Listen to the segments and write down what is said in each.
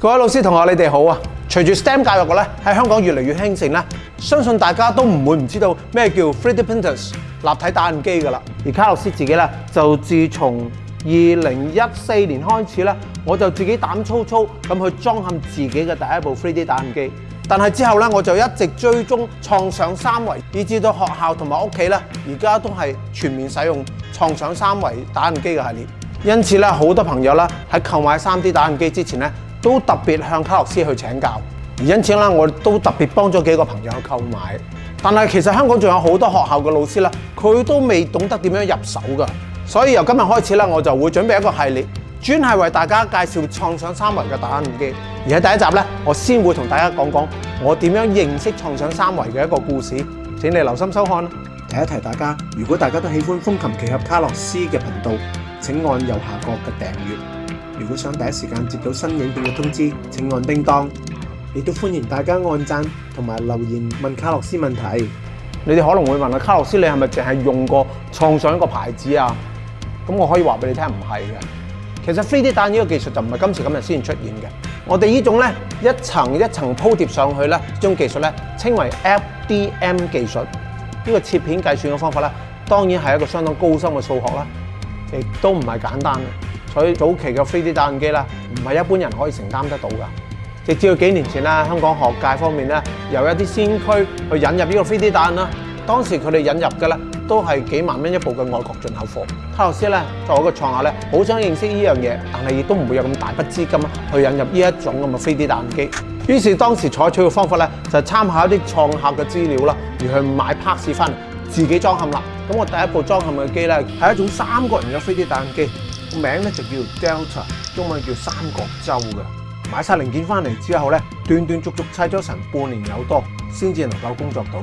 各位老師同學，你哋好啊！隨住 STEM 教育咧喺香港越嚟越興盛咧，相信大家都唔會唔知道咩叫 3D printers 立體打印機㗎啦。而卡洛斯自己咧就自從二零一四年開始咧，我就自己膽粗粗咁去裝嵌自己嘅第一部 3D 打印機。但係之後咧，我就一直追蹤創想三維，以至到學校同埋屋企咧，而家都係全面使用創想三維打印機嘅系列。因此咧，好多朋友咧喺購買 3D 打印機之前咧。都特別向卡洛斯去請教，而因此咧，我都特別幫咗幾個朋友購買。但係其實香港仲有好多學校嘅老師咧，佢都未懂得點樣入手噶。所以由今日開始咧，我就會準備一個系列，專係為大家介紹創想三維嘅打印機。而喺第一集咧，我先會同大家講講我點樣認識創想三維嘅一個故事。請你留心收看啦。提一提大家，如果大家都喜歡風琴奇俠卡洛斯嘅頻道，請按右下角嘅訂閱。如果想第一时间接到新影片嘅通知，请按叮当。亦都欢迎大家按赞同埋留言问卡洛斯问题。你哋可能会问啊，卡洛斯，你系咪净系用过创想一个牌子啊？咁我可以话俾你听，唔系嘅。其实飞 d 弹呢个技术就唔系今时今日先出现嘅。我哋呢种咧一层一层铺贴上去咧，将技术咧称为 FDM 技术。呢个切片计算嘅方法咧，当然系一个相当高深嘅数学啦，亦都唔系简单。所以早期嘅飛機打印機咧，唔係一般人可以承擔得到噶。直至到幾年前啦，香港學界方面咧，由一啲先驅去引入呢個飛機打印啦。當時佢哋引入嘅咧，都係幾萬蚊一部嘅外國進口貨。卡洛斯咧作為一個創客咧，好想認識呢樣嘢，但係亦都唔會有咁大筆資金去引入呢一種咁嘅飛機打印機。於是當時採取嘅方法咧，就參考一啲創客嘅資料啦，而去買 parts 翻嚟自己裝嵌啦。咁我第一部裝嵌嘅機咧，係一種三角形嘅飛機打印機。名咧就叫 Delta，中文叫三角洲嘅。买晒零件翻嚟之后咧，断断续续砌咗成半年有多，先至能够工作到。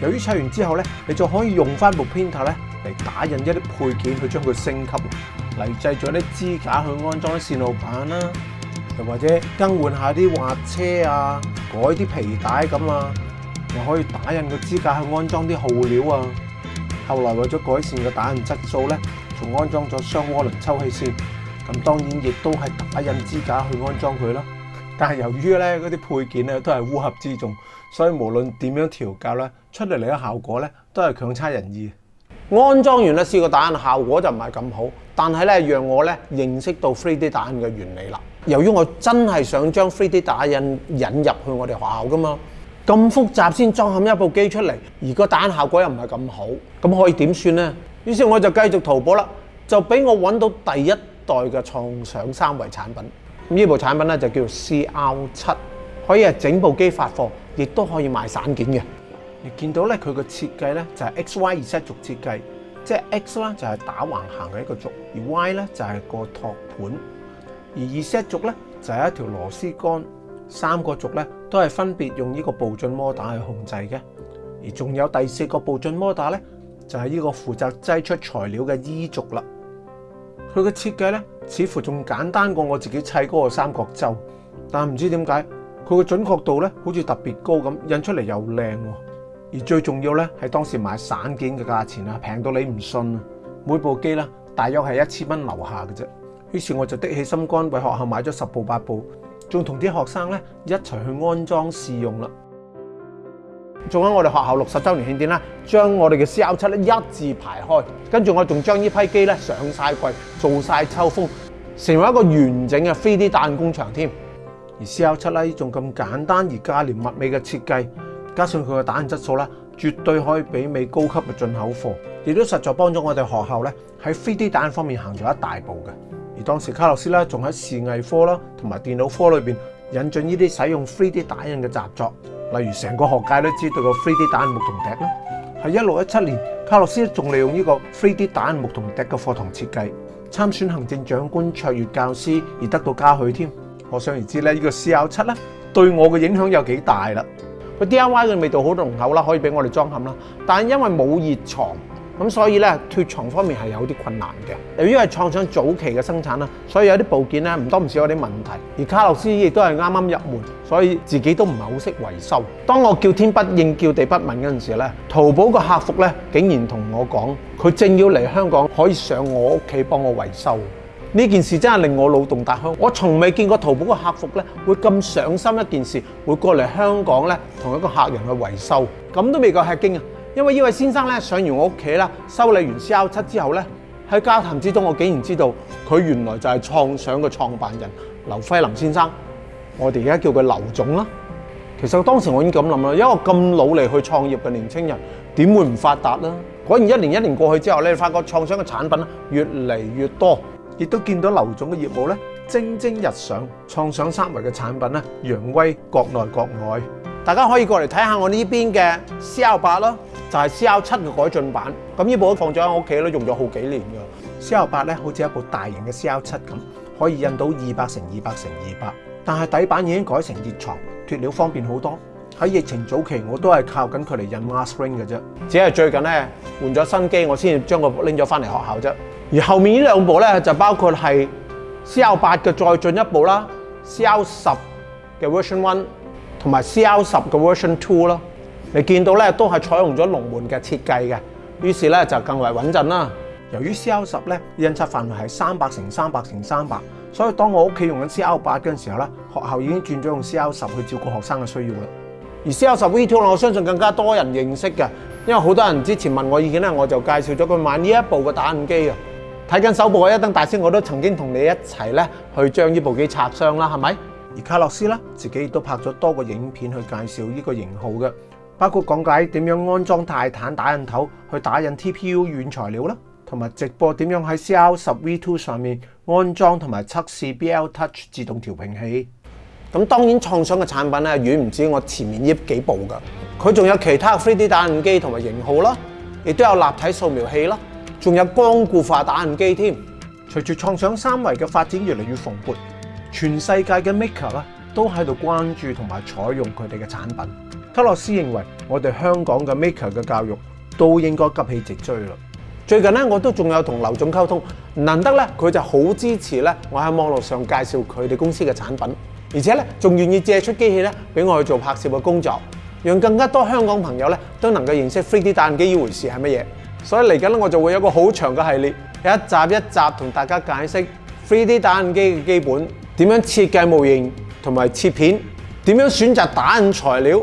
由于砌完之后咧，你就可以用翻部 printer 咧嚟打印一啲配件去将佢升级，嚟制咗啲支架去安装啲线路板啦，又或者更换下啲滑车啊，改啲皮带咁啊，又可以打印个支架去安装啲耗料啊。后来为咗改善个打印质素咧。仲安裝咗雙涡輪抽氣扇，咁當然亦都係打印支架去安裝佢啦。但系由於咧嗰啲配件咧都係烏合之眾，所以無論點樣調校咧，出嚟嚟嘅效果咧都係強差人意。安裝完咧試個打印效果就唔係咁好，但係咧讓我咧認識到 3D 打印嘅原理啦。由於我真係想將 3D 打印引入去我哋學校噶嘛，咁複雜先裝嵌一部機出嚟，而個打印效果又唔係咁好，咁可以點算咧？於是我就繼續淘寶啦，就俾我揾到第一代嘅創想三維產品。咁呢部產品咧就叫做 CR 七，可以係整部機發貨，亦都可以賣散件嘅。你見到咧佢嘅設計咧就係 XY 二軸設計，即係 X 咧就係打橫行嘅一個軸，而 Y 咧就係個托盤，而二軸咧就係一條螺絲杆。三個軸咧都係分別用呢個步進摩打去控制嘅，而仲有第四個步進摩打咧。就係呢個負責擠出材料嘅衣轴啦。佢嘅設計咧，似乎仲簡單過我自己砌嗰個三角洲。但唔知點解，佢嘅準確度咧，好似特別高咁，印出嚟又靚。而最重要咧，係當時買散件嘅價錢啊，平到你唔信啊！每部機咧，大約係一千蚊留下嘅啫。於是我就的起心肝，為學校買咗十部八部，仲同啲學生咧一齊去安裝試用啦。仲喺我哋學校六十週年慶典咧，將我哋嘅 C L 七咧一字排開，跟住我仲將呢批機咧上晒櫃，做晒秋風，成為一個完整嘅飛啲打印工場添。而 C L 七咧仲咁簡單而價廉物美嘅設計，加上佢嘅打印質素啦，絕對可以媲美高級嘅進口貨，亦都實在幫咗我哋學校咧喺飛啲打印方面行咗一大步嘅。而當時卡洛斯咧仲喺視藝科啦同埋電腦科裏面引進呢啲使用 3D 打印嘅习作，例如成個學界都知道嘅 3D 打印木同笛啦，喺一六一七年卡洛斯仲利用呢個 3D 打印木同笛嘅課堂設計參選行政長官卓越教師而得到嘉許添。可想而知咧，呢個 CL 七咧對我嘅影響有幾大啦。個 DIY 嘅味道好濃厚啦，可以俾我哋裝嵌啦，但系因為冇熱藏。咁所以咧脱床方面係有啲困難嘅，由於係創上早期嘅生產啦，所以有啲部件咧唔多唔少有啲問題。而卡洛斯亦都係啱啱入門，所以自己都唔係好識維修。當我叫天不應叫地不聞嗰陣時咧，淘寶個客服咧竟然同我講，佢正要嚟香港可以上我屋企幫我維修。呢件事真係令我腦洞大開，我從未見過淘寶個客服咧會咁上心一件事，會過嚟香港咧同一個客人去維修，咁都未夠吃驚啊！因為呢位先生咧上完我屋企啦，修理完 C L 七之後咧，喺交談之中，我竟然知道佢原來就係創想嘅創辦人劉輝林先生。我哋而家叫佢劉總啦。其實當時我已經咁諗啦，因為咁努力去創業嘅年青人點會唔發達啦？果然一年一年過去之後咧，發覺創想嘅產品越嚟越多，亦都見到劉總嘅業務咧蒸蒸日上。創想三維嘅產品咧，揚威國內國外。大家可以過嚟睇下我呢邊嘅 C L 八咯。就係 CL 七嘅改進版，咁呢部都放咗喺我屋企都用咗好幾年嘅。CL 八咧，好似一部大型嘅 CL 七咁，可以印到二百乘二百乘二百，但係底板已經改成熱床，脱料方便好多。喺疫情早期，我都係靠緊佢嚟印 mask r i n g 嘅啫。只係最近咧換咗新機，我先至將佢拎咗翻嚟學校啫。而後面呢兩部咧就包括係 CL 八嘅再進一步啦，CL 十嘅 Version One 同埋 CL 十嘅 Version Two 啦。你見到咧，都係採用咗龍門嘅設計嘅，於是咧就更為穩陣啦。由於 C L 十咧印刷範圍係三百乘三百乘三百，所以當我屋企用緊 C L 八嗰時候咧，學校已經轉咗用 C L 十去照顧學生嘅需要啦。而 C L 十 V Two 我相信更加多人認識嘅，因為好多人之前問我意見咧，我就介紹咗佢買呢一部嘅打印機啊。睇緊首部《一燈大師》，我都曾經同你一齊咧去將呢部機拆箱啦，係咪？而卡洛斯咧自己亦都拍咗多個影片去介紹呢個型號嘅。包括讲解点样安装泰坦打印头去打印 TPU 软材料啦，同埋直播点样喺 CL10V2 上面安装同埋测试 BL Touch 自动调平器。咁当然创想嘅产品咧远唔止我前面呢几部噶，佢仲有其他 3D 打印机同埋型号啦，亦都有立体扫描器啦，仲有光固化打印机添。随住创想三维嘅发展越嚟越蓬勃，全世界嘅 Maker 都喺度关注同埋采用佢哋嘅产品。卡洛斯認為，我哋香港嘅 maker 嘅教育都應該急起直追啦。最近咧，我都仲有同劉總溝通，難得咧，佢就好支持咧。我喺網絡上介紹佢哋公司嘅產品，而且咧仲願意借出機器咧俾我去做拍攝嘅工作，讓更加多香港朋友咧都能夠認識 3D 打印機依回事係乜嘢。所以嚟緊咧，我就會有個好長嘅系列，一集一集同大家解釋 3D 打印機嘅基本點，樣設計模型同埋切片點樣選擇打印材料。